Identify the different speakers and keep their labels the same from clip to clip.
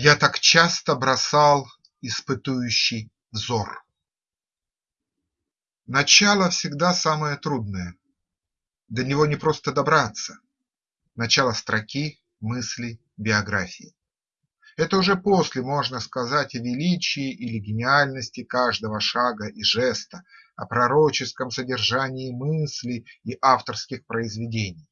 Speaker 1: Я так часто бросал испытующий взор. Начало всегда самое трудное. До него не просто добраться. Начало строки, мысли, биографии. Это уже после можно сказать о величии или гениальности каждого шага и жеста, о пророческом содержании мысли и авторских произведений.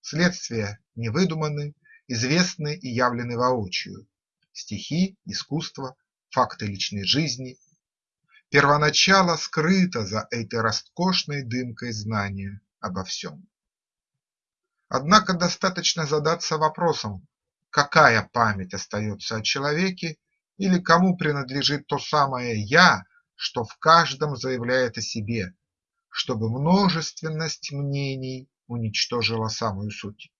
Speaker 1: Следствия не выдуманы, известны и явлены воочию стихи, искусство, факты личной жизни. Первоначало скрыто за этой роскошной дымкой знания обо всем. Однако достаточно задаться вопросом, какая память остается о человеке или кому принадлежит то самое «я», что в каждом заявляет о себе, чтобы множественность мнений уничтожила самую суть.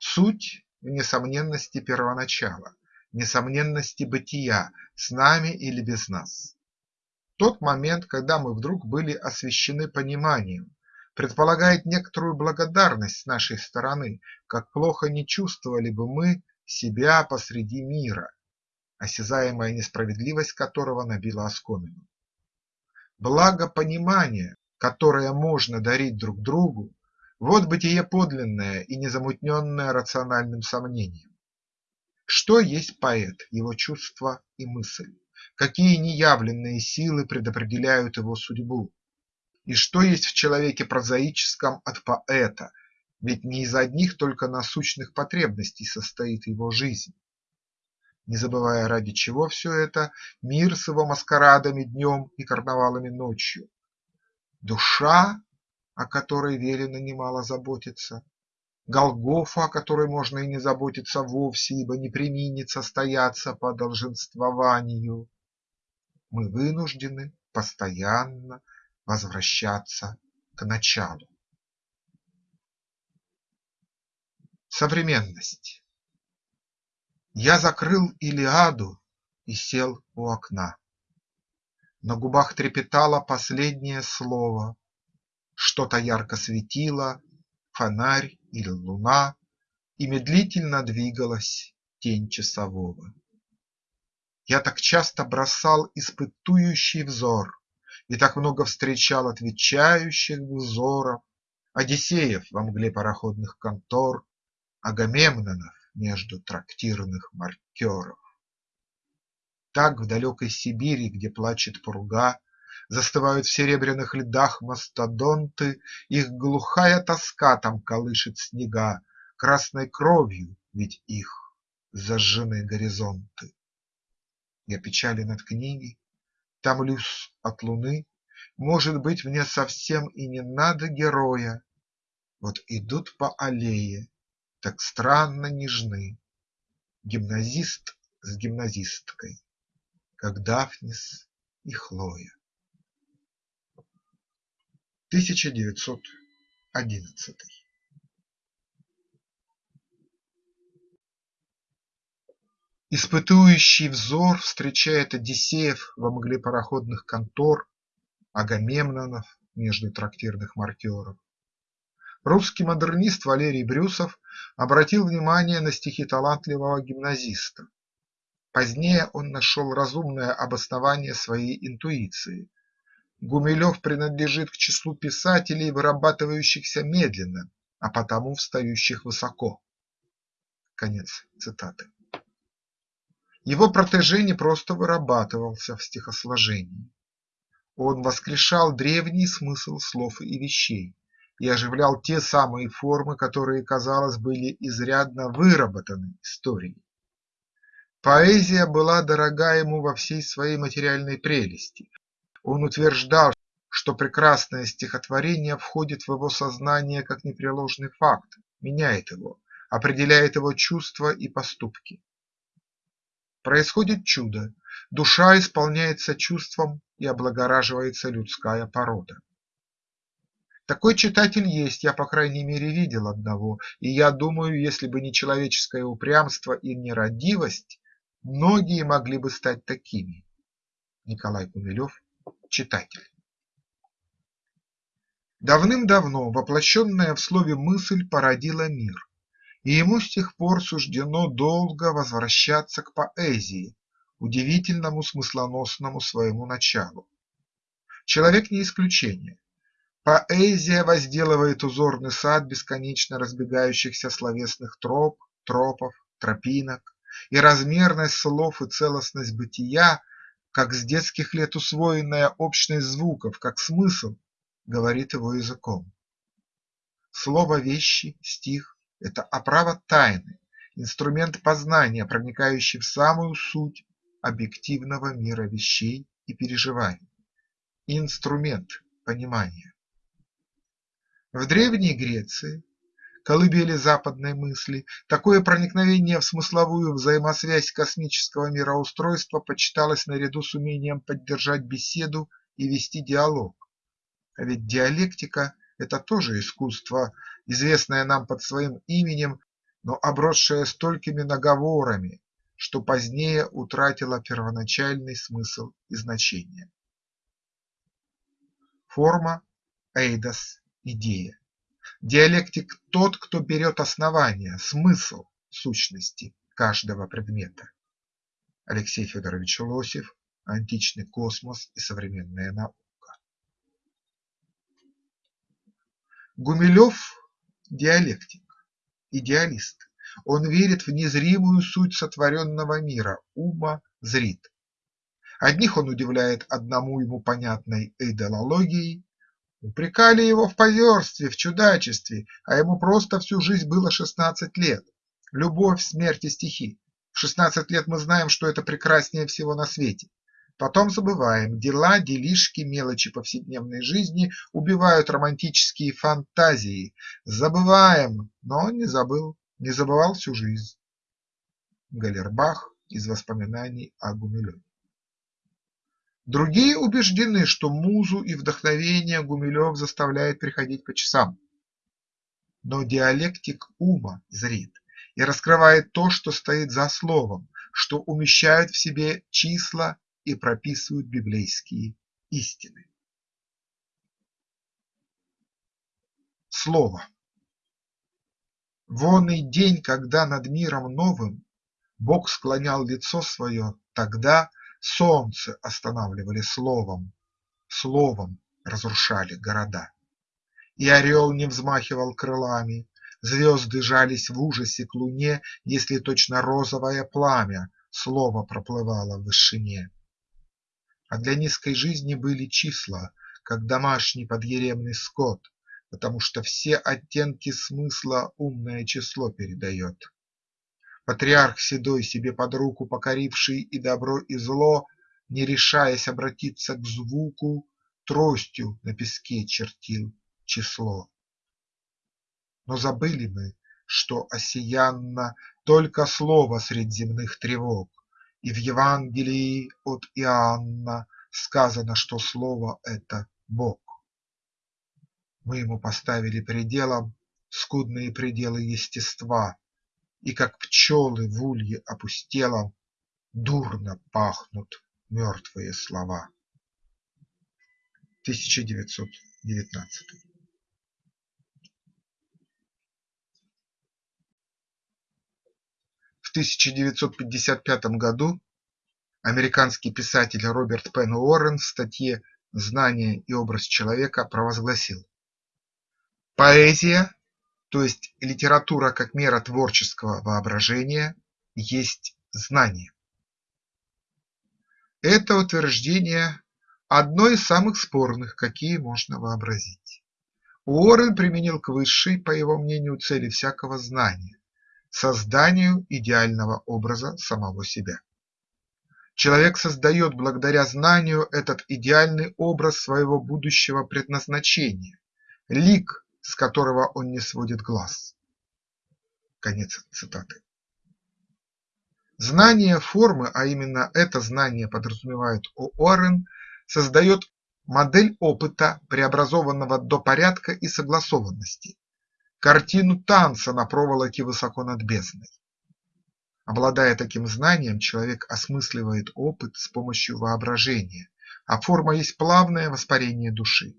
Speaker 1: Суть в несомненности первоначала, несомненности бытия, с нами или без нас. Тот момент, когда мы вдруг были освящены пониманием, предполагает некоторую благодарность с нашей стороны, как плохо не чувствовали бы мы себя посреди мира, осязаемая несправедливость которого набила оскомину. Благо понимания, которое можно дарить друг другу, вот бытие подлинное и незамутненное рациональным сомнением. Что есть поэт, его чувства и мысль? Какие неявленные силы предопределяют его судьбу? И что есть в человеке прозаическом от поэта, ведь не из одних только насущных потребностей состоит его жизнь? Не забывая ради чего все это, мир с его маскарадами днем и карнавалами ночью. Душа о которой велено немало заботиться, Голгофа, о которой можно и не заботиться вовсе, ибо не применит состояться по долженствованию. Мы вынуждены постоянно возвращаться к началу. Современность Я закрыл Илиаду и сел у окна. На губах трепетало последнее слово, что-то ярко светило, фонарь или луна, И медлительно двигалась тень часового. Я так часто бросал испытующий взор И так много встречал отвечающих взоров, Одиссеев во мгле пароходных контор, Агамемнонов между трактирных маркеров. Так в далекой Сибири, где плачет пруга, Застывают в серебряных льдах мастодонты, Их глухая тоска там колышет снега, Красной кровью ведь их зажжены горизонты. Я печален от книги, томлюсь от луны, Может быть, мне совсем и не надо героя, Вот идут по аллее, так странно нежны, Гимназист с гимназисткой, как Дафнис и Хлоя. 1911 Испытующий взор встречает Одиссеев во мгле пароходных контор, Агамемнонов между трактирных маркеров. Русский модернист Валерий Брюсов обратил внимание на стихи талантливого гимназиста. Позднее он нашел разумное обоснование своей интуиции Гумилев принадлежит к числу писателей, вырабатывающихся медленно, а потому встающих высоко. Конец цитаты. Его протеже не просто вырабатывался в стихосложении. Он воскрешал древний смысл слов и вещей и оживлял те самые формы, которые, казалось, были изрядно выработаны историей. Поэзия была дорога ему во всей своей материальной прелести, он утверждал, что прекрасное стихотворение входит в его сознание как непреложный факт, меняет его, определяет его чувства и поступки. Происходит чудо, душа исполняется чувством и облагораживается людская порода. Такой читатель есть, я по крайней мере видел одного, и я думаю, если бы не человеческое упрямство и нерадивость, многие могли бы стать такими. Николай Пумилев читатель. Давным-давно воплощенная в слове мысль породила мир, и ему с тех пор суждено долго возвращаться к поэзии, удивительному смыслоносному своему началу. Человек не исключение. Поэзия возделывает узорный сад бесконечно разбегающихся словесных троп, тропов, тропинок, и размерность слов и целостность бытия, как с детских лет усвоенная общность звуков, как смысл, говорит его языком. Слово вещи, стих – это оправа тайны, инструмент познания, проникающий в самую суть объективного мира вещей и переживаний, инструмент понимания. В Древней Греции, колыбели западной мысли, такое проникновение в смысловую взаимосвязь космического мироустройства почиталось наряду с умением поддержать беседу и вести диалог. А ведь диалектика – это тоже искусство, известное нам под своим именем, но обросшее столькими наговорами, что позднее утратило первоначальный смысл и значение. Форма, эйдос, идея. Диалектик – тот, кто берет основание, смысл сущности каждого предмета. Алексей Федорович Лосев «Античный космос и современная наука». Гумилев – диалектик, идеалист. Он верит в незримую суть сотворенного мира, ума зрит. Одних он удивляет одному ему понятной эйдолологией, Упрекали его в позерстве, в чудачестве, а ему просто всю жизнь было шестнадцать лет. Любовь, смерть и стихи. В шестнадцать лет мы знаем, что это прекраснее всего на свете. Потом забываем, дела, делишки, мелочи повседневной жизни убивают романтические фантазии. Забываем, но он не забыл, не забывал всю жизнь. Галербах из воспоминаний о Гумилеве Другие убеждены, что музу и вдохновение Гумилев заставляет приходить по часам. Но диалектик ума зрит и раскрывает то, что стоит за словом, что умещают в себе числа и прописывают библейские истины. Слово Вон и день, когда над миром новым Бог склонял лицо свое, тогда Солнце останавливали словом, Словом разрушали города. И орел не взмахивал крылами, Звезды жались в ужасе к луне, Если точно розовое пламя Слово проплывало в вышине. А для низкой жизни были числа, Как домашний подъеремный скот, Потому что все оттенки смысла Умное число передает. Патриарх седой, себе под руку покоривший и добро и зло, Не решаясь обратиться к звуку, Тростью на песке чертил число. Но забыли мы, что осиянно Только слово средь земных тревог, И в Евангелии от Иоанна Сказано, что слово – это Бог. Мы ему поставили пределом Скудные пределы естества, и как пчелы в улье опустелом Дурно пахнут мертвые слова. 1919 В 1955 году американский писатель Роберт Пен Уоррен в статье «Знание и образ человека» провозгласил «Поэзия то есть литература как мера творческого воображения есть знание. Это утверждение одно из самых спорных, какие можно вообразить. Уоррен применил к высшей, по его мнению, цели всякого знания – созданию идеального образа самого себя. Человек создает благодаря знанию этот идеальный образ своего будущего предназначения, лик с которого он не сводит глаз. Конец цитаты. Знание формы, а именно это знание подразумевает О'Уоррен, создает модель опыта, преобразованного до порядка и согласованности, картину танца на проволоке высоко над бездной. Обладая таким знанием, человек осмысливает опыт с помощью воображения, а форма есть плавное воспарение души.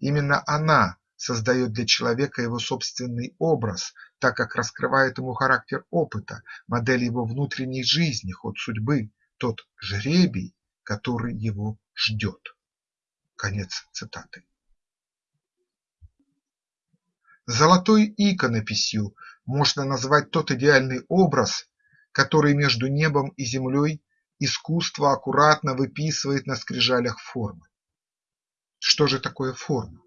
Speaker 1: Именно она создает для человека его собственный образ, так как раскрывает ему характер опыта, модель его внутренней жизни, ход судьбы, тот жребий, который его ждет. Конец цитаты. Золотой иконописью можно назвать тот идеальный образ, который между небом и землей искусство аккуратно выписывает на скрижалях формы. Что же такое форма?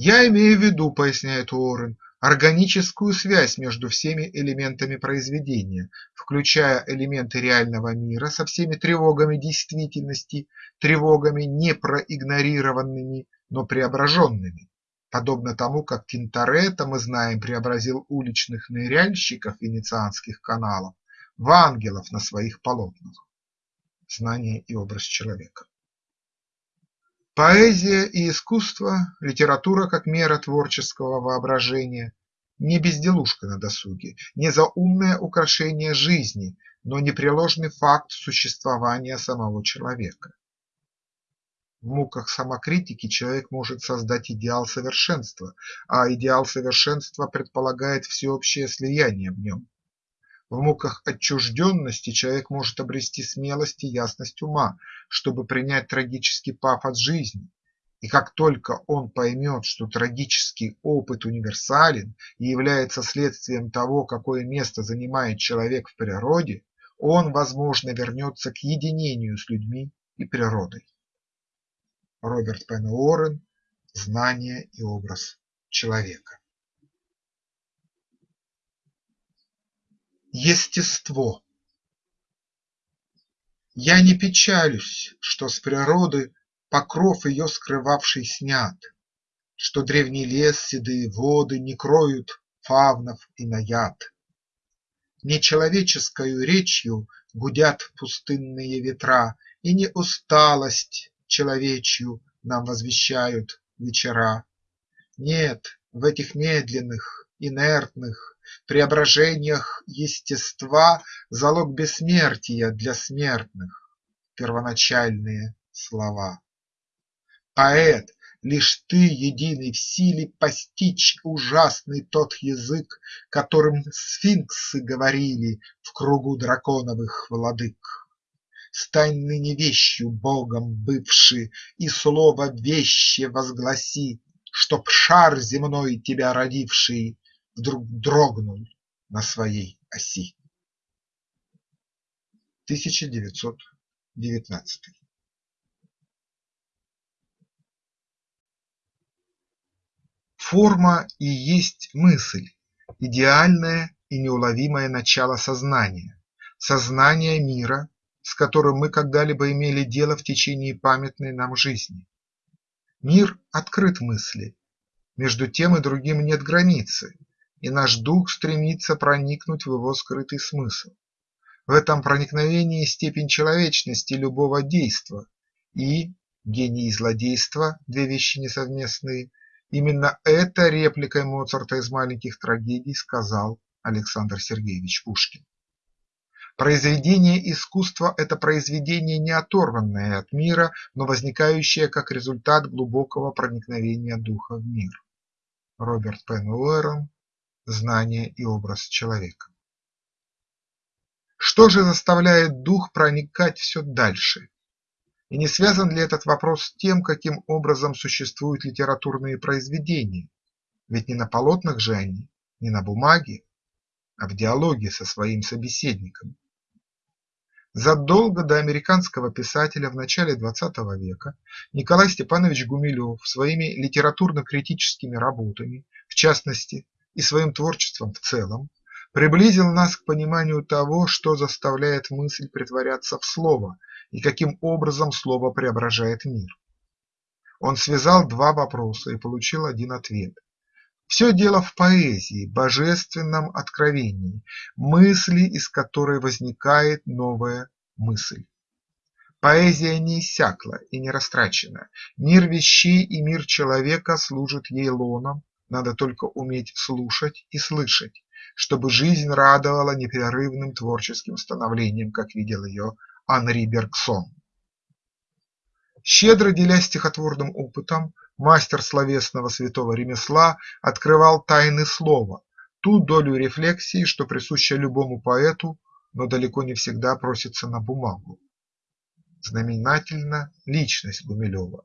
Speaker 1: Я имею в виду, поясняет Уоррен, органическую связь между всеми элементами произведения, включая элементы реального мира со всеми тревогами действительности, тревогами не проигнорированными, но преображенными, подобно тому, как Тинторетто, мы знаем, преобразил уличных ныряльщиков венецианских каналов в ангелов на своих полотнах. Знание и образ человека. Поэзия и искусство, литература как мера творческого воображения – не безделушка на досуге, не заумное украшение жизни, но непреложный факт существования самого человека. В муках самокритики человек может создать идеал совершенства, а идеал совершенства предполагает всеобщее слияние в нем. В муках отчужденности человек может обрести смелость и ясность ума, чтобы принять трагический пафос жизни, и как только он поймет, что трагический опыт универсален и является следствием того, какое место занимает человек в природе, он, возможно, вернется к единению с людьми и природой. Роберт Пен Уоррен «Знание и образ человека». Естество Я не печалюсь, что с природы Покров ее скрывавший снят, Что древний лес, седые воды Не кроют фавнов и наяд. Не человеческою речью Гудят пустынные ветра, И не усталость человечью Нам возвещают вечера. Нет, в этих медленных, инертных преображениях естества Залог бессмертия для смертных – первоначальные слова. Поэт, лишь ты единый в силе постичь ужасный тот язык, Которым сфинксы говорили в кругу драконовых владык. Стань ныне вещью Богом бывший и слово веще возгласи, Чтоб шар земной тебя родивший вдруг дрогнул на своей оси. 1919 Форма и есть мысль, идеальное и неуловимое начало сознания, сознания мира, с которым мы когда-либо имели дело в течение памятной нам жизни. Мир открыт мысли, между тем и другим нет границы, и наш дух стремится проникнуть в его скрытый смысл. В этом проникновении степень человечности любого действа и гений и злодейство – две вещи несовместные. Именно это репликой Моцарта из «Маленьких трагедий» сказал Александр Сергеевич Пушкин. Произведение искусства – это произведение не оторванное от мира, но возникающее как результат глубокого проникновения духа в мир. Роберт Пен Уэрон знание и образ человека. Что же заставляет дух проникать все дальше? И не связан ли этот вопрос с тем, каким образом существуют литературные произведения? Ведь не на полотнах же они, не на бумаге, а в диалоге со своим собеседником. Задолго до американского писателя в начале XX века Николай Степанович Гумилев своими литературно-критическими работами, в частности и своим творчеством в целом, приблизил нас к пониманию того, что заставляет мысль притворяться в слово и каким образом слово преображает мир. Он связал два вопроса и получил один ответ. Все дело в поэзии, божественном откровении, мысли, из которой возникает новая мысль. Поэзия не иссякла и не растрачена, мир вещей и мир человека служат ей лоном, надо только уметь слушать и слышать, чтобы жизнь радовала непрерывным творческим становлением, как видел ее Анри Бергсон. Щедро делясь стихотворным опытом, мастер словесного святого ремесла, открывал тайны слова, ту долю рефлексии, что присуща любому поэту, но далеко не всегда просится на бумагу. Знаменательна личность Гумилева.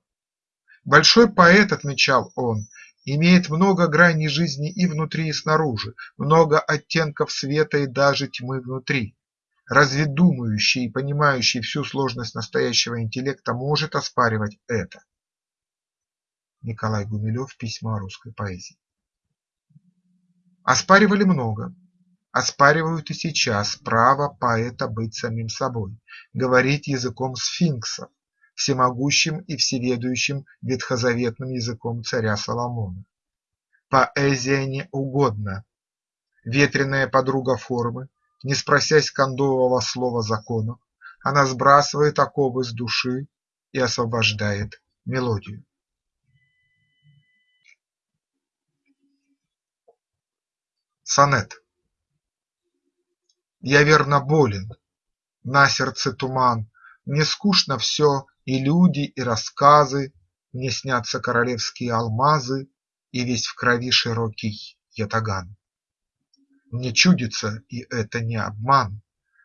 Speaker 1: Большой поэт, отмечал он, имеет много граней жизни и внутри, и снаружи, много оттенков света и даже тьмы внутри. Разве думающий и понимающий всю сложность настоящего интеллекта может оспаривать это? Николай Гумилев. Письма о русской поэзии. Оспаривали много. Оспаривают и сейчас право поэта быть самим собой, говорить языком сфинксов, всемогущим и всеведущим ветхозаветным языком царя Соломона. Поэзия не угодна. Ветреная подруга формы, не спросясь кондового слова законов, она сбрасывает оковы с души и освобождает мелодию. Сонет Я верно болен, на сердце туман, Мне скучно все, и люди, и рассказы, Мне снятся королевские алмазы И весь в крови широкий ятаган. Мне чудится, и это не обман,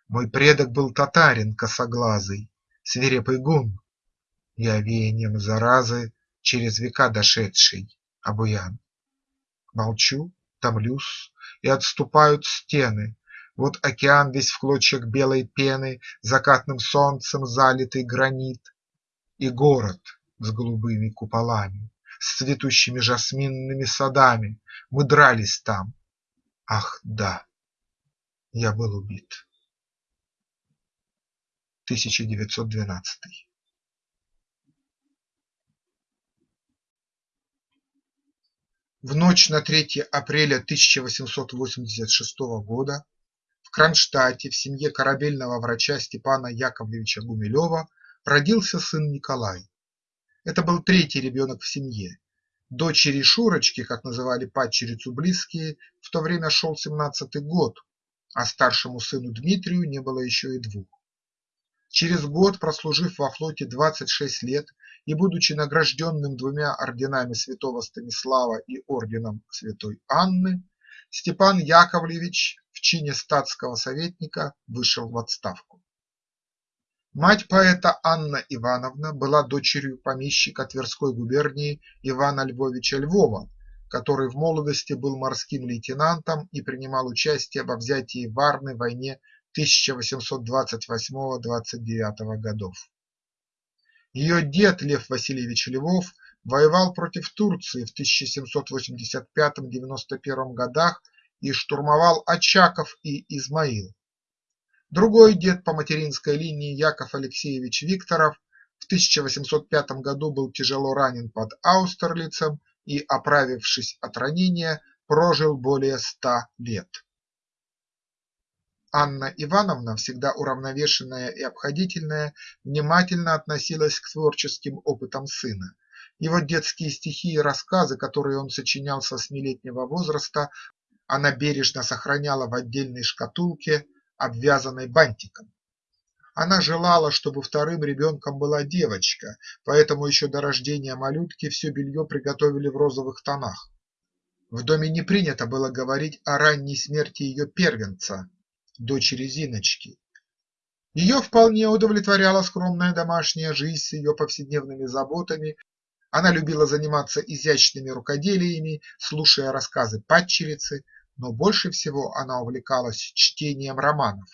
Speaker 1: Мой предок был татарин косоглазый, Свирепый гун, я веянием заразы Через века дошедший обуян. Молчу, томлюсь, и отступают стены. Вот океан весь в клочьях белой пены, Закатным солнцем залитый гранит, И город с голубыми куполами, С цветущими жасминными садами. Мы дрались там. Ах, да, я был убит. 1912 В ночь на 3 апреля 1886 года в Кронштадте в семье корабельного врача Степана Яковлевича Гумилева родился сын Николай. Это был третий ребенок в семье. Дочери Шурочки, как называли падчерицу близкие, в то время шел семнадцатый год, а старшему сыну Дмитрию не было еще и двух. Через год, прослужив во флоте 26 лет и будучи награжденным двумя орденами святого Станислава и орденом святой Анны, Степан Яковлевич в чине статского советника вышел в отставку. Мать поэта Анна Ивановна была дочерью помещика Тверской губернии Ивана Львовича Львова, который в молодости был морским лейтенантом и принимал участие во взятии Варны в войне 1828–29 годов. Ее дед Лев Васильевич Львов воевал против Турции в 1785–91 годах и штурмовал Очаков и Измаил. Другой дед по материнской линии Яков Алексеевич Викторов в 1805 году был тяжело ранен под Аустерлицем и, оправившись от ранения, прожил более ста лет. Анна Ивановна, всегда уравновешенная и обходительная, внимательно относилась к творческим опытам сына. Его детские стихи и рассказы, которые он сочинял со восьмилетнего возраста, она бережно сохраняла в отдельной шкатулке, обвязанной бантиком. Она желала, чтобы вторым ребенком была девочка, поэтому еще до рождения малютки все белье приготовили в розовых тонах. В доме не принято было говорить о ранней смерти ее первенца, дочери Зиночки. Ее вполне удовлетворяла скромная домашняя жизнь с ее повседневными заботами, она любила заниматься изящными рукоделиями, слушая рассказы падчерицы, но больше всего она увлекалась чтением романов.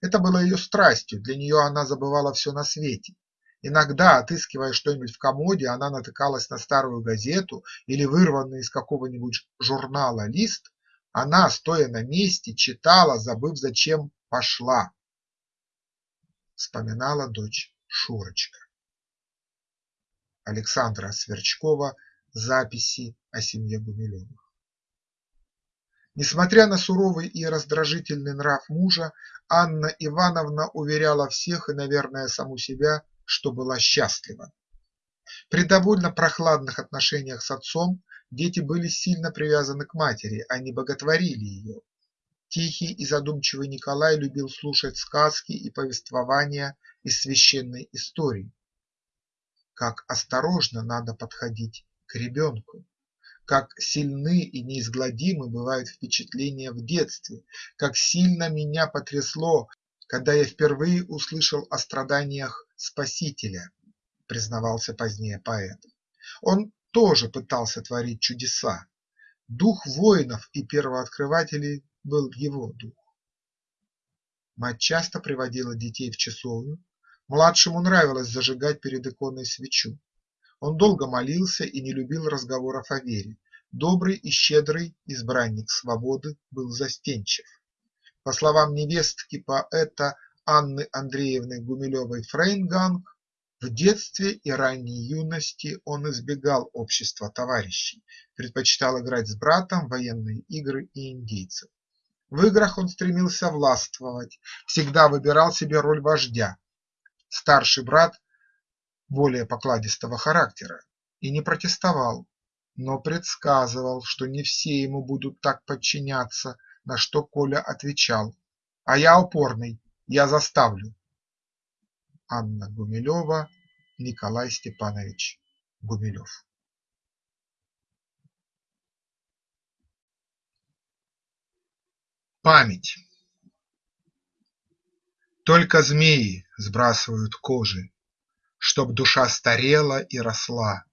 Speaker 1: Это было ее страстью, для нее она забывала все на свете. Иногда, отыскивая что-нибудь в комоде, она натыкалась на старую газету или вырванный из какого-нибудь журнала лист она, стоя на месте, читала, забыв, зачем пошла. Вспоминала дочь Шурочка. Александра Сверчкова. Записи о семье Гумилевых. Несмотря на суровый и раздражительный нрав мужа, Анна Ивановна уверяла всех и, наверное, саму себя, что была счастлива. При довольно прохладных отношениях с отцом Дети были сильно привязаны к матери, они боготворили ее. Тихий и задумчивый Николай любил слушать сказки и повествования из священной истории. Как осторожно надо подходить к ребенку. Как сильны и неизгладимы бывают впечатления в детстве, как сильно меня потрясло, когда я впервые услышал о страданиях Спасителя, признавался позднее поэт. Он тоже пытался творить чудеса. Дух воинов и первооткрывателей был его дух. Мать часто приводила детей в часовню, младшему нравилось зажигать перед иконой свечу. Он долго молился и не любил разговоров о вере, добрый и щедрый избранник свободы был застенчив. По словам невестки поэта Анны Андреевны Гумилевой-Фрейнганг, в детстве и ранней юности он избегал общества товарищей, предпочитал играть с братом в военные игры и индейцев. В играх он стремился властвовать, всегда выбирал себе роль вождя. Старший брат более покладистого характера и не протестовал, но предсказывал, что не все ему будут так подчиняться, на что Коля отвечал: "А я упорный, я заставлю". Анна Гумилева, Николай Степанович Гумилев. Память. Только змеи сбрасывают кожи, Чтоб душа старела и росла.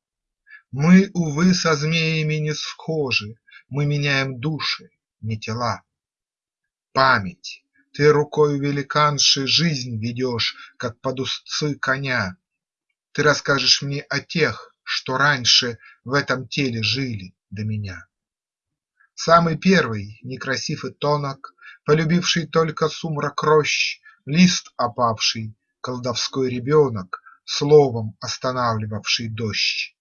Speaker 1: Мы, увы, со змеями не схожи, Мы меняем души, не тела. Память, ты рукою великанши Жизнь ведешь, как под узцы коня. Ты расскажешь мне о тех, что раньше В этом теле жили до меня. Самый первый, некрасив и тонок, Полюбивший только сумрак рощ, Лист опавший, колдовской ребенок, Словом останавливавший дождь.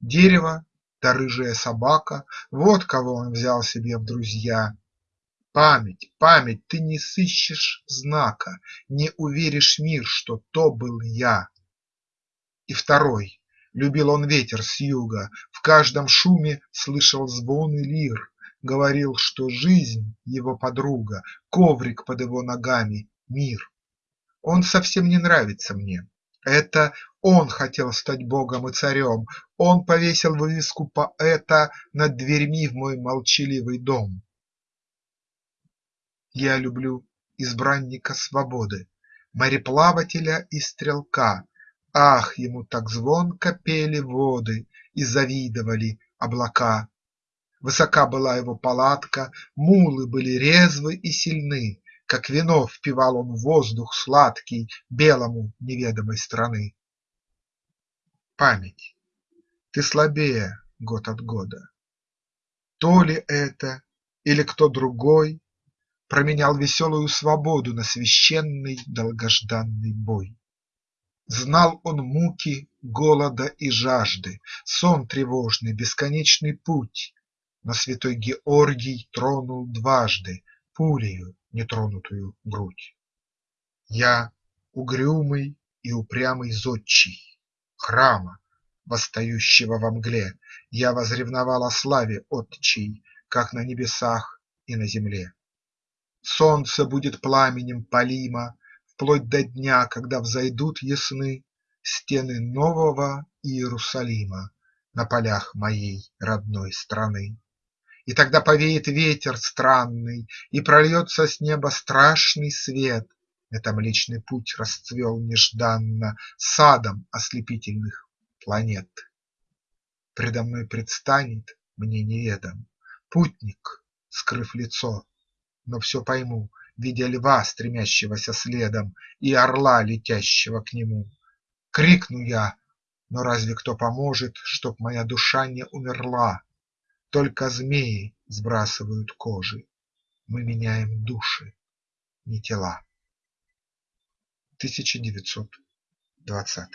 Speaker 1: Дерево да рыжая собака – Вот кого он взял себе в друзья. Память, память, ты не сыщешь знака, Не уверишь мир, что то был я. И второй Любил он ветер с юга, В каждом шуме слышал звон и лир, Говорил, что жизнь – его подруга, Коврик под его ногами – мир. Он совсем не нравится мне. Это он хотел стать богом и царем, Он повесил вывеску поэта Над дверьми в мой молчаливый дом. Я люблю избранника свободы, Мореплавателя и стрелка, Ах, ему так звонко пели воды И завидовали облака! Высока была его палатка, мулы были резвы и сильны, Как вино впивал он воздух сладкий белому неведомой страны. Память, ты слабее год от года. То ли это или кто другой Променял веселую свободу на священный долгожданный бой. Знал он муки голода и жажды, Сон тревожный, бесконечный путь, Но святой Георгий тронул дважды Пулею нетронутую грудь. Я угрюмый и упрямый зодчий Храма, восстающего во мгле, Я возревновал о славе отчей, Как на небесах и на земле. Солнце будет пламенем палимо Вплоть до дня, когда взойдут ясны Стены нового Иерусалима На полях моей родной страны. И тогда повеет ветер странный, И прольется с неба страшный свет, Это Млечный Путь расцвел нежданно Садом ослепительных планет. Предо мной предстанет мне неведом Путник, скрыв лицо, но все пойму, видя льва, стремящегося следом, И орла, летящего к нему. Крикну я, но разве кто поможет, Чтоб моя душа не умерла? Только змеи сбрасывают кожи, Мы меняем души, не тела. 1920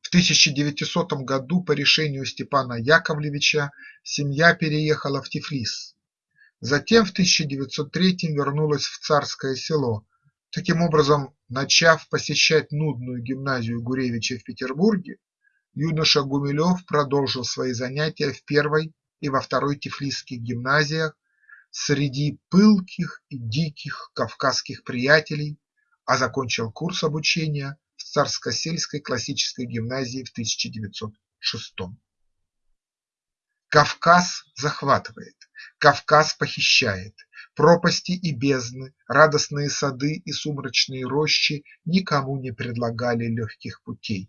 Speaker 1: В 1900 году по решению Степана Яковлевича семья переехала в Тифлис. Затем в 1903 вернулась в Царское Село, таким образом начав посещать нудную гимназию Гуревича в Петербурге, юноша Гумилев продолжил свои занятия в первой и во второй тифлисских гимназиях среди пылких и диких кавказских приятелей, а закончил курс обучения в Царскосельской классической гимназии в 1906 Кавказ захватывает, Кавказ похищает, пропасти и бездны, радостные сады и сумрачные рощи никому не предлагали легких путей.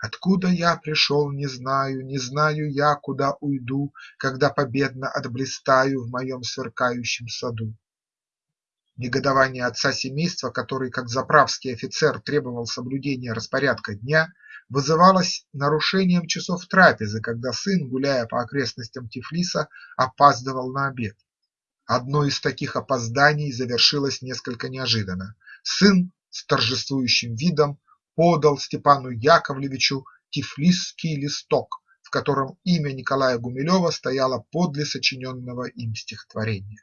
Speaker 1: Откуда я пришел, не знаю, не знаю я, куда уйду, когда победно отблистаю в моем сверкающем саду. Негодование отца семейства, который, как заправский офицер, требовал соблюдения распорядка дня, вызывалось нарушением часов трапезы, когда сын, гуляя по окрестностям Тифлиса, опаздывал на обед. Одно из таких опозданий завершилось несколько неожиданно. Сын с торжествующим видом подал Степану Яковлевичу тифлисский листок, в котором имя Николая Гумилева стояло подле сочиненного им стихотворения.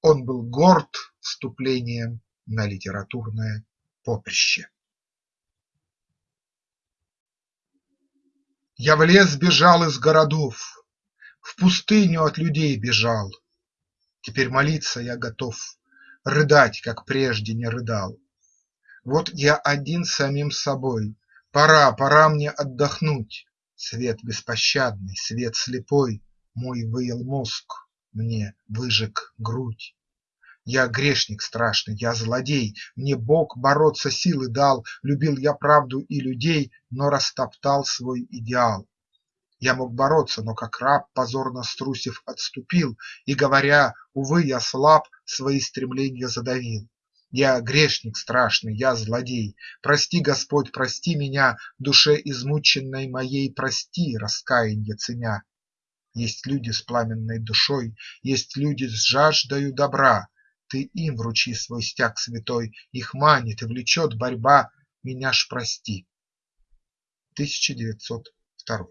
Speaker 1: Он был горд вступлением на литературное поприще. Я в лес бежал из городов, В пустыню от людей бежал. Теперь молиться я готов, Рыдать, как прежде не рыдал. Вот я один с самим собой, Пора, пора мне отдохнуть. Свет беспощадный, свет слепой Мой выел мозг, мне выжег грудь. Я грешник страшный, я злодей, Мне Бог бороться силы дал, Любил я правду и людей, Но растоптал свой идеал. Я мог бороться, но как раб, Позорно струсив, отступил И, говоря увы, я слаб, Свои стремления задавил. Я грешник страшный, я злодей, Прости, Господь, прости меня, Душе измученной моей Прости, раскаянье ценя. Есть люди с пламенной душой, Есть люди с жаждою добра, ты им вручи свой стяг святой, Их манит и влечет борьба, Меня ж прости. 1902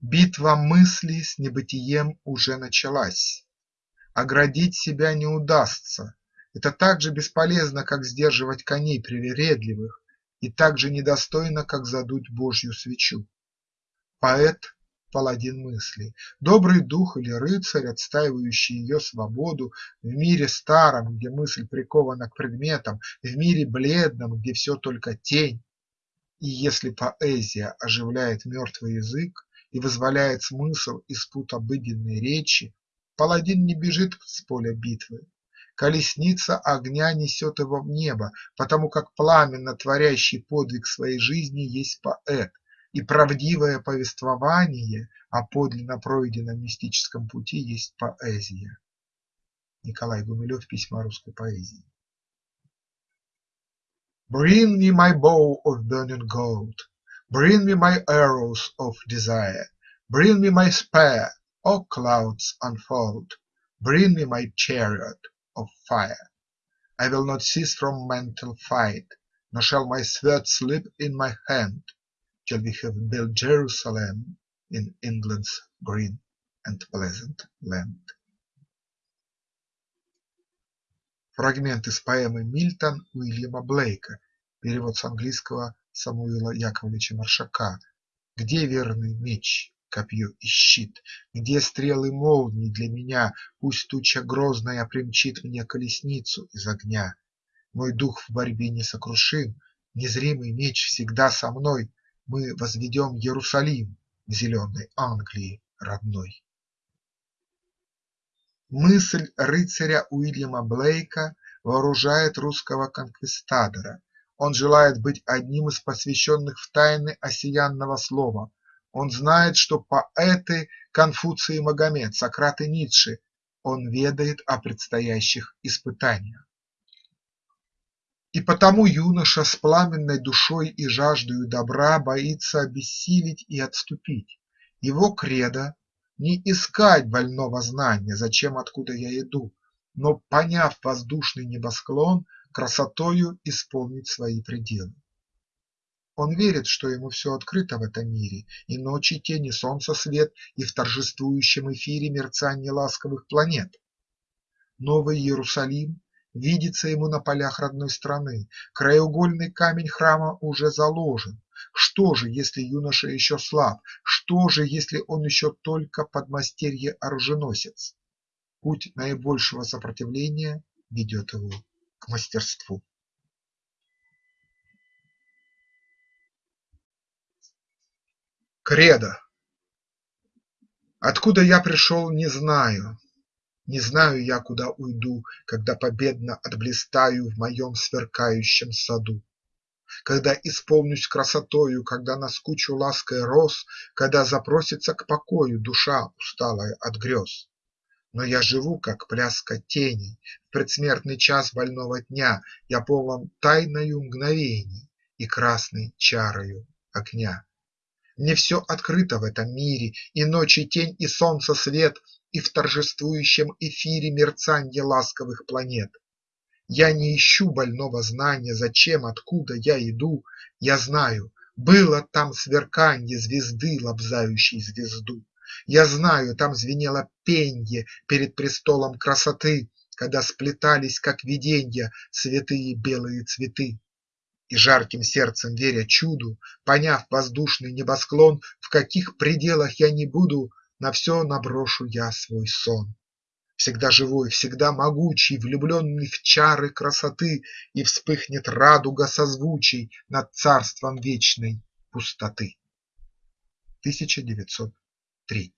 Speaker 1: Битва мысли с небытием уже началась. Оградить себя не удастся. Это так же бесполезно, как сдерживать коней привередливых, и так же недостойно, как задуть Божью свечу. Поэт паладин мысли, добрый дух или рыцарь, отстаивающий ее свободу в мире старом, где мысль прикована к предметам, в мире бледном, где все только тень. И если поэзия оживляет мертвый язык и вызволяет смысл из пут обыденной речи, паладин не бежит с поля битвы, колесница огня несет его в небо, потому как пламенно творящий подвиг своей жизни есть поэт, и правдивое повествование о подлинно пройденном мистическом пути есть поэзия. Николай Гумилев. Письма русской поэзии. Bring me my bow of burning gold, Bring me my arrows of desire, Bring me my spear, O clouds unfold, Bring me my chariot of fire. I will not cease from mental fight, Nor shall my sword slip in my hand, Till we have built Jerusalem In England's green and pleasant land. Фрагмент из поэмы «Мильтон» Уильяма Блейка, перевод с английского Самуила Яковлевича Маршака. Где верный меч, Копье и щит? Где стрелы молний для меня? Пусть туча грозная примчит мне колесницу из огня. Мой дух в борьбе несокрушим, Незримый меч всегда со мной, мы возведем Иерусалим зеленой Англии родной. Мысль рыцаря Уильяма Блейка вооружает русского конквистадора. Он желает быть одним из посвященных в тайны осиянного слова. Он знает, что поэты Конфуций и Магомед, Сократ и Ницше. Он ведает о предстоящих испытаниях. И потому юноша с пламенной душой и жаждою добра боится обессилить и отступить. Его кредо – не искать больного знания, зачем, откуда я иду, но, поняв воздушный небосклон, красотою исполнить свои пределы. Он верит, что ему все открыто в этом мире, и ночи тени, солнца свет, и в торжествующем эфире мерцанье ласковых планет. Новый Иерусалим видится ему на полях родной страны, краеугольный камень храма уже заложен. Что же, если юноша еще слаб? Что же, если он еще только подмастерье-оруженосец? Путь наибольшего сопротивления ведет его к мастерству. Кредо Откуда я пришел, не знаю, Не знаю я, куда уйду, Когда победно отблистаю В моем сверкающем саду. Когда исполнюсь красотою, Когда наскучу лаской роз, Когда запросится к покою Душа, усталая от грез. Но я живу, как пляска теней, В предсмертный час больного дня Я полон тайною мгновений И красной чарою огня. Мне все открыто в этом мире, И ночи тень, и солнца свет, И в торжествующем эфире Мерцанье ласковых планет. Я не ищу больного знания, Зачем, откуда я иду, Я знаю, было там сверканье Звезды, лобзающей звезду. Я знаю, там звенело пенье Перед престолом красоты, Когда сплетались, как виденья, Святые белые цветы. И жарким сердцем веря чуду, Поняв воздушный небосклон, В каких пределах я не буду, На все наброшу я свой сон. Всегда живой, всегда могучий, Влюбленный в чары красоты, И вспыхнет радуга созвучий Над царством вечной пустоты. 1903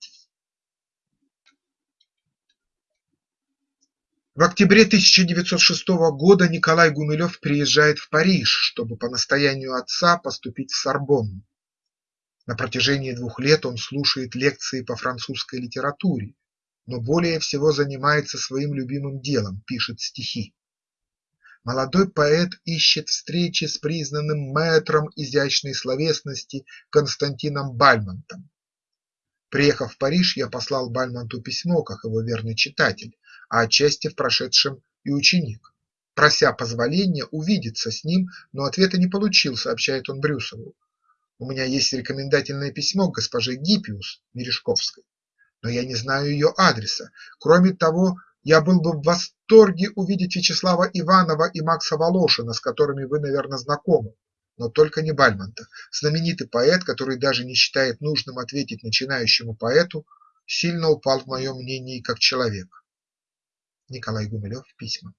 Speaker 1: В октябре 1906 года Николай Гумилев приезжает в Париж, чтобы по настоянию отца поступить в Сорбонну. На протяжении двух лет он слушает лекции по французской литературе, но более всего занимается своим любимым делом – пишет стихи. Молодой поэт ищет встречи с признанным мэтром изящной словесности Константином Бальмонтом. Приехав в Париж, я послал Бальмонту письмо, как его верный читатель, а отчасти в прошедшем и ученик, прося позволения увидеться с ним, но ответа не получил, сообщает он Брюсову. У меня есть рекомендательное письмо к госпоже Гиппиус Мережковской, но я не знаю ее адреса. Кроме того, я был бы в восторге увидеть Вячеслава Иванова и Макса Волошина, с которыми вы, наверное, знакомы, но только не Бальмонта. Знаменитый поэт, который даже не считает нужным ответить начинающему поэту, сильно упал в моем мнении как человек. Николай Гумилев. Письма.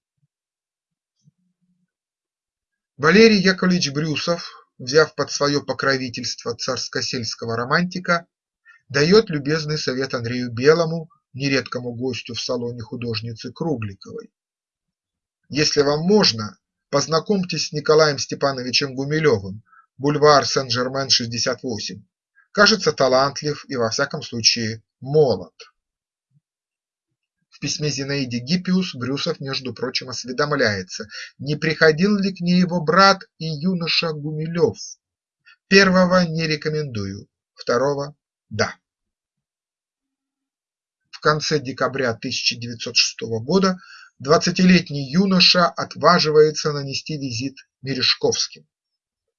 Speaker 1: Валерий Яковлевич Брюсов, взяв под свое покровительство царско-сельского романтика, дает любезный совет Андрею Белому, нередкому гостю в салоне художницы Кругликовой. Если вам можно, познакомьтесь с Николаем Степановичем Гумилевым, бульвар Сен-Жермен, 68. Кажется талантлив и во всяком случае молод. Письме Зинаиде Гиппиус Брюсов, между прочим, осведомляется, не приходил ли к ней его брат и юноша Гумилев. Первого не рекомендую, второго – да. В конце декабря 1906 года двадцатилетний юноша отваживается нанести визит Мережковским.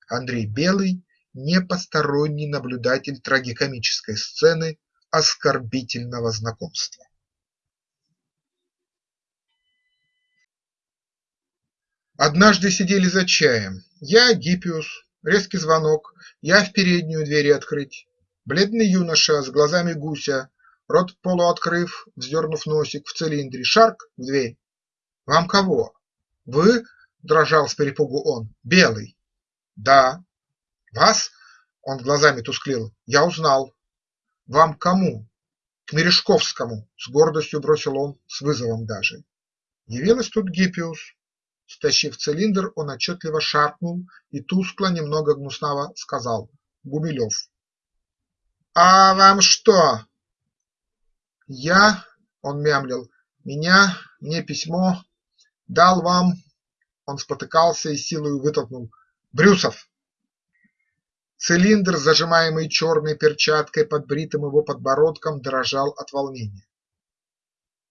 Speaker 1: Андрей Белый – не посторонний наблюдатель трагикомической сцены оскорбительного знакомства. Однажды сидели за чаем. Я, Гиппиус, резкий звонок, я в переднюю двери открыть. Бледный юноша с глазами гуся, рот полуоткрыв, вздернув носик в цилиндре, шарк в дверь. «Вам кого?» «Вы?» – дрожал с перепугу он. «Белый». «Да». «Вас?» – он глазами тусклил. «Я узнал». «Вам кому?» «К Мережковскому», – с гордостью бросил он, с вызовом даже. Явилась тут Гиппиус, Стащив цилиндр, он отчетливо шаркнул и тускло, немного гнуснаво сказал: Гумилев. «А вам что?» «Я, — он мямлил, — меня, мне письмо, дал вам...» Он спотыкался и силою вытолкнул. «Брюсов!» Цилиндр, зажимаемый черной перчаткой под бритым его подбородком, дрожал от волнения.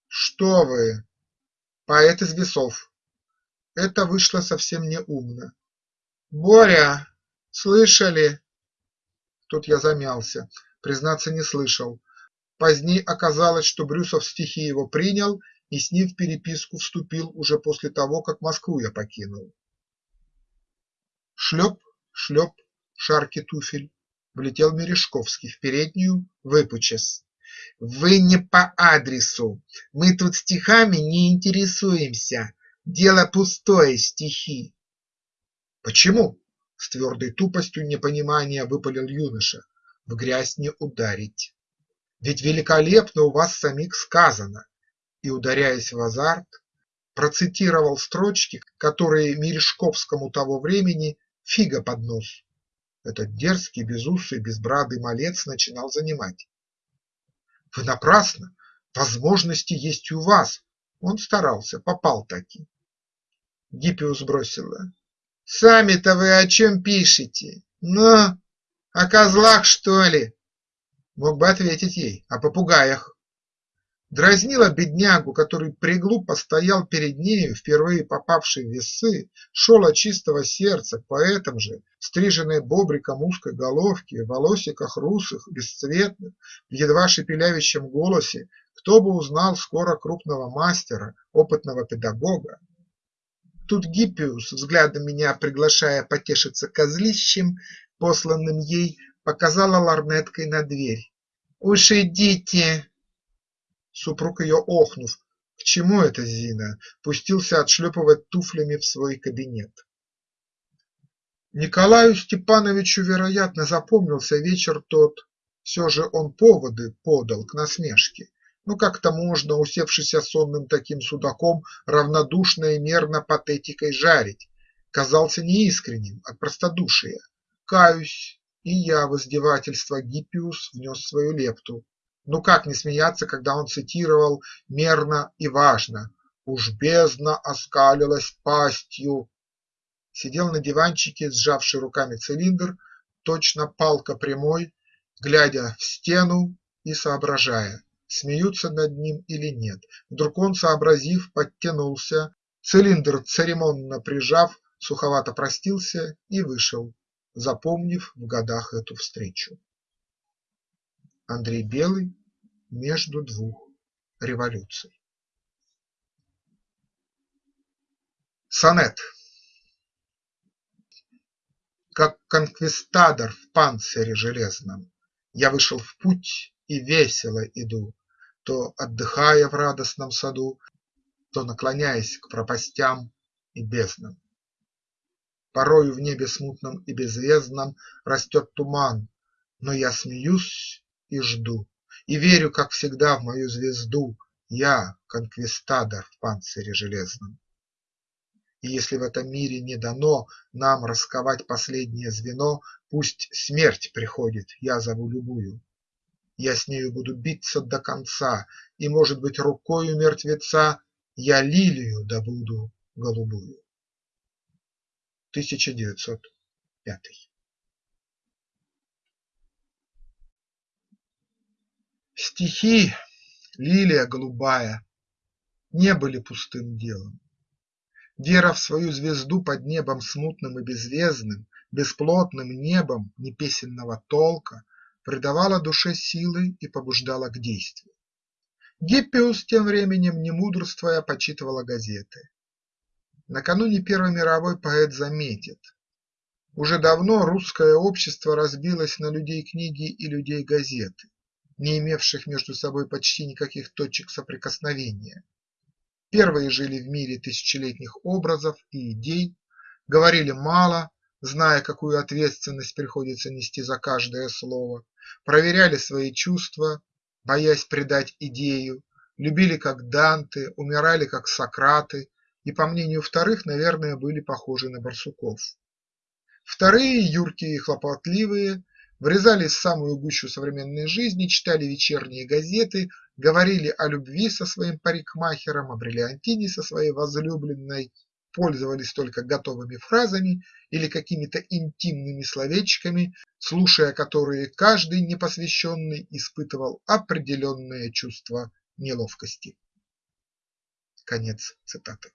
Speaker 1: «Что вы? Поэт из весов. Это вышло совсем не умно. «Боря, слышали?» Тут я замялся, признаться не слышал. Поздней оказалось, что Брюсов стихи его принял и с ним в переписку вступил уже после того, как Москву я покинул. Шлеп, шлеп, шарки туфель, влетел Мережковский в переднюю, выпучес. «Вы не по адресу, мы тут стихами не интересуемся, Дело пустое, стихи. Почему? С твердой тупостью непонимания выпалил юноша. в грязь не ударить. Ведь великолепно у вас самих сказано, и, ударяясь в азарт, процитировал строчки, которые Мережковскому того времени фига под нос. Этот дерзкий, безусый, безбрадый малец начинал занимать. Вы напрасно, возможности есть у вас, он старался, попал таки. Гиппиус бросила. Сами-то вы о чем пишете? Ну, о козлах, что ли? Мог бы ответить ей о попугаях. Дразнила беднягу, который приглупо стоял перед нею, впервые попавший в весы, шел от чистого сердца к поэтам же, стриженной бобриком узкой головки, в волосиках русых, бесцветных, в едва шепелявящем голосе, кто бы узнал скоро крупного мастера, опытного педагога. Тут Гиппиус, взглядом меня приглашая потешиться козлищем, посланным ей, показала ларнеткой на дверь. «Уж идите!» Супруг ее охнув «К чему это, Зина?» пустился отшлепывать туфлями в свой кабинет. Николаю Степановичу, вероятно, запомнился вечер тот, все же он поводы подал к насмешке. Ну как-то можно, усевшись сонным таким судаком, равнодушно и мерно патетикой жарить, казался неискренним от простодушия. Каюсь, и я в издевательство Гиппиус внес свою лепту, ну как не смеяться, когда он цитировал мерно и важно «Уж бездна оскалилась пастью». Сидел на диванчике, сжавший руками цилиндр, точно палка прямой, глядя в стену и соображая, смеются над ним или нет. Вдруг он, сообразив, подтянулся, цилиндр церемонно прижав, суховато простился и вышел, запомнив в годах эту встречу. Андрей Белый между двух революций. Сонет Как конквистадор в панцире железном Я вышел в путь и весело иду, То отдыхая в радостном саду, То наклоняясь к пропастям и безднам. Порою в небе смутном и беззвездном Растет туман, но я смеюсь и жду и верю, как всегда, в мою звезду Я – конквистадор в панцире железном. И если в этом мире не дано Нам расковать последнее звено, Пусть смерть приходит, я зову любую. Я с нею буду биться до конца, И, может быть, рукою мертвеца Я лилию добуду голубую. 1905 Стихи, лилия голубая, Не были пустым делом. Вера в свою звезду под небом смутным и беззвездным, Бесплотным небом непесенного толка Придавала душе силы и побуждала к действию. Гиппиус тем временем, не мудрствуя, почитывала газеты. Накануне Первой мировой поэт заметит: уже давно русское общество разбилось на людей книги и людей газеты не имевших между собой почти никаких точек соприкосновения. Первые жили в мире тысячелетних образов и идей, говорили мало, зная, какую ответственность приходится нести за каждое слово, проверяли свои чувства, боясь предать идею, любили как Данте, умирали как Сократы. И, по мнению вторых, наверное, были похожи на барсуков. Вторые, юркие и хлопотливые, врезались в самую гущу современной жизни, читали вечерние газеты, говорили о любви со своим парикмахером, о бриллиантине со своей возлюбленной, пользовались только готовыми фразами или какими-то интимными словечками, слушая которые каждый непосвященный испытывал определенное чувство неловкости. Конец цитаты.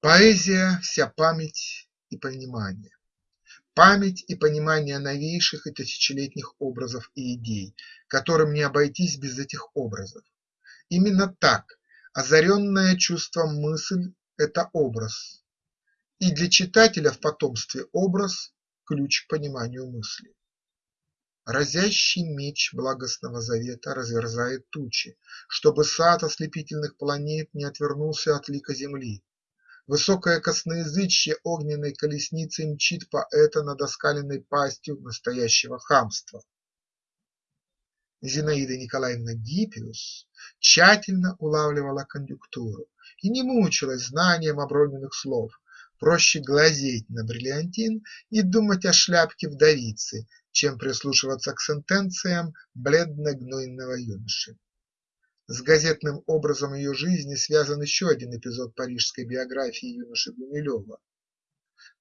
Speaker 1: Поэзия – вся память и понимание. Память и понимание новейших и тысячелетних образов и идей, которым не обойтись без этих образов. Именно так озаренная чувством мысль – это образ, и для читателя в потомстве образ – ключ к пониманию мысли. Разящий меч благостного завета разверзает тучи, Чтобы сад ослепительных планет не отвернулся от лика земли, Высокое косноязычье огненной колесницей мчит поэта над оскаленной пастью настоящего хамства. Зинаида Николаевна Гиппиус тщательно улавливала конъюнктуру и не мучилась знанием оброненных слов, проще глазеть на бриллиантин и думать о шляпке вдовицы, чем прислушиваться к сентенциям бледно-гнойного юноши. С газетным образом ее жизни связан еще один эпизод парижской биографии юноши Гумилева.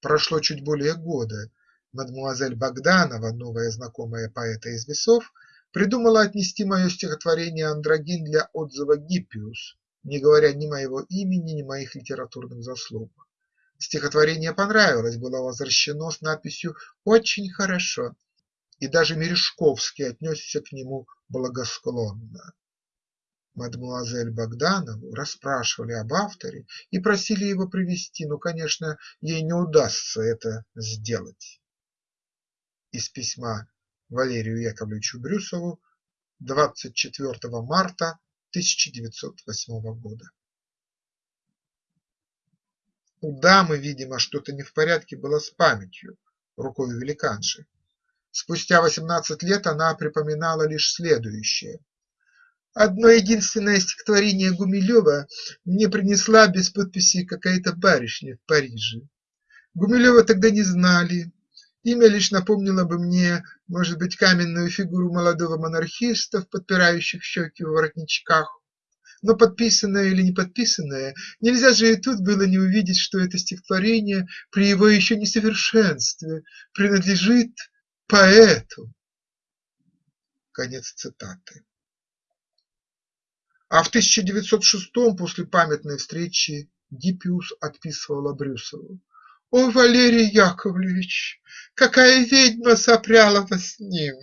Speaker 1: Прошло чуть более года, мадмуазель Богданова, новая знакомая поэта из весов, придумала отнести мое стихотворение «Андрогин» для отзыва Гиппиус, не говоря ни моего имени, ни моих литературных заслуг. Стихотворение понравилось, было возвращено с надписью «Очень хорошо», и даже Мережковский отнесся к нему благосклонно. Мадемуазель Богданову расспрашивали об авторе и просили его привести, но, конечно, ей не удастся это сделать. Из письма Валерию Яковлевичу Брюсову 24 марта 1908 года. У дамы, видимо, что-то не в порядке было с памятью, рукой великанши. Спустя восемнадцать лет она припоминала лишь следующее Одно единственное стихотворение Гумилева мне принесла без подписи какая-то барышня в Париже. Гумилева тогда не знали, имя лишь напомнило бы мне, может быть, каменную фигуру молодого монархиста в подпирающих щеки воротничках. Но подписанное или не подписанное, нельзя же и тут было не увидеть, что это стихотворение при его еще несовершенстве принадлежит поэту. Конец цитаты. А в 1906-м после памятной встречи Гиппиус отписывала Брюсову: "О, Валерий Яковлевич, какая ведьма сопряла вас с ним!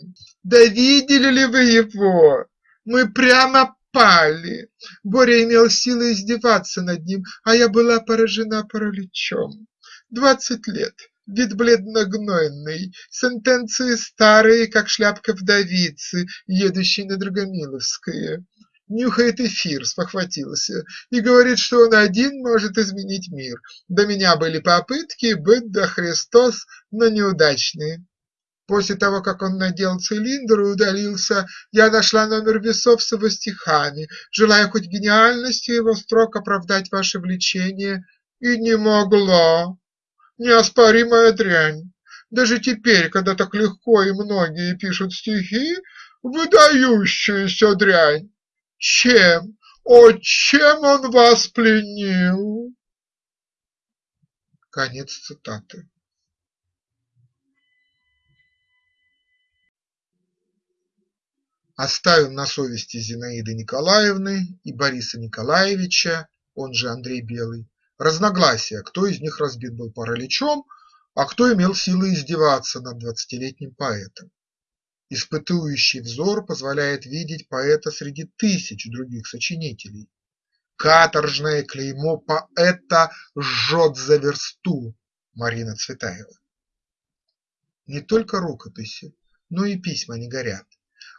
Speaker 1: Да видели ли вы его? Мы прямо пали. Боря имел силы издеваться над ним, а я была поражена параличом. Двадцать лет, вид бледно-гнойный, сентенции старые, как шляпка вдовицы, едущей на Драгомиловское нюхает эфир, спохватился, и говорит, что он один может изменить мир. До меня были попытки, быть да Христос, но неудачные. После того, как он надел цилиндр и удалился, я нашла номер весов с его стихами, желая хоть гениальностью его строк оправдать ваше влечение, и не могла. Неоспоримая дрянь. Даже теперь, когда так легко и многие пишут стихи, выдающаяся дрянь. Чем, о, чем он вас пленил? Конец цитаты. Оставим на совести Зинаиды Николаевны и Бориса Николаевича, он же Андрей Белый, разногласия, кто из них разбит был параличом, а кто имел силы издеваться над двадцатилетним поэтом. Испытующий взор позволяет видеть поэта среди тысяч других сочинителей. Каторжное клеймо поэта жжет за версту. Марина Цветаева. Не только рукописи, но и письма не горят.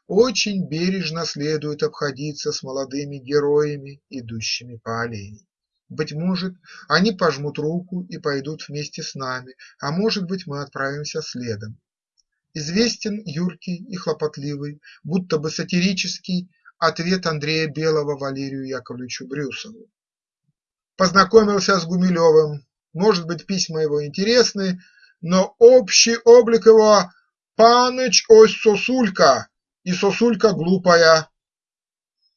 Speaker 1: Очень бережно следует обходиться с молодыми героями, идущими по аллее. Быть может, они пожмут руку и пойдут вместе с нами, а может быть, мы отправимся следом. Известен юркий и хлопотливый, будто бы сатирический ответ Андрея Белого Валерию Яковлевичу Брюсову. Познакомился с Гумилевым, может быть, письма его интересны, но общий облик его «Паныч, ось сосулька, и сосулька глупая».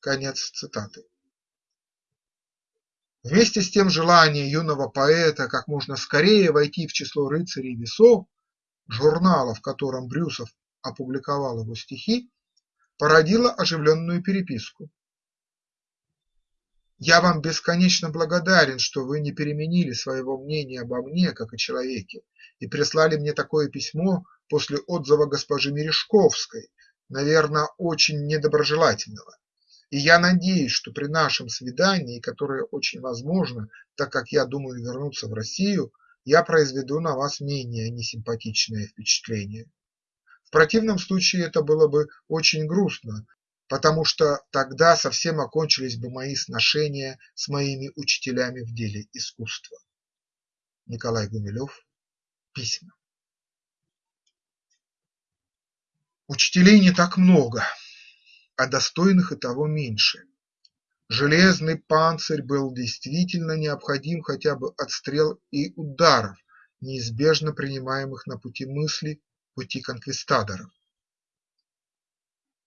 Speaker 1: Конец цитаты. Вместе с тем желание юного поэта как можно скорее войти в число рыцарей весов журнала, в котором Брюсов опубликовал его стихи, породило оживленную переписку. Я вам бесконечно благодарен, что вы не переменили своего мнения обо мне, как о человеке, и прислали мне такое письмо после отзыва госпожи Мережковской, наверное, очень недоброжелательного. И я надеюсь, что при нашем свидании, которое очень возможно, так как я думаю вернуться в Россию, я произведу на вас менее несимпатичное впечатление. В противном случае это было бы очень грустно, потому что тогда совсем окончились бы мои сношения с моими учителями в деле искусства. Николай Гумилев. Письма. Учителей не так много, а достойных и того меньше. Железный панцирь был действительно необходим хотя бы от стрел и ударов, неизбежно принимаемых на пути мысли, пути конквистадоров.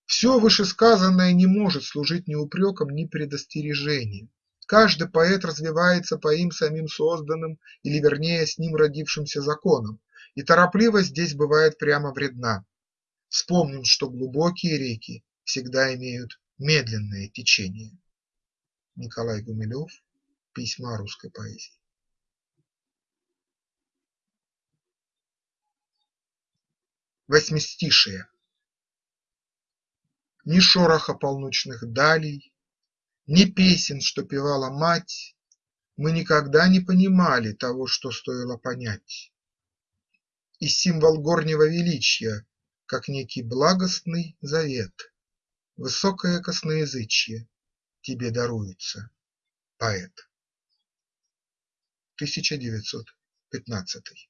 Speaker 1: Все вышесказанное не может служить ни упреком, ни предостережением. Каждый поэт развивается по им самим созданным, или вернее с ним родившимся законам, и торопливость здесь бывает прямо вредна. Вспомним, что глубокие реки всегда имеют медленное течение. Николай Гумилев. Письма русской поэзии. Восьмистишие Ни шороха полночных далей, Ни песен, что певала мать, Мы никогда не понимали Того, что стоило понять. И символ горнего величия, Как некий благостный завет, Высокое косноязычье тебе даруется, поэт. 1915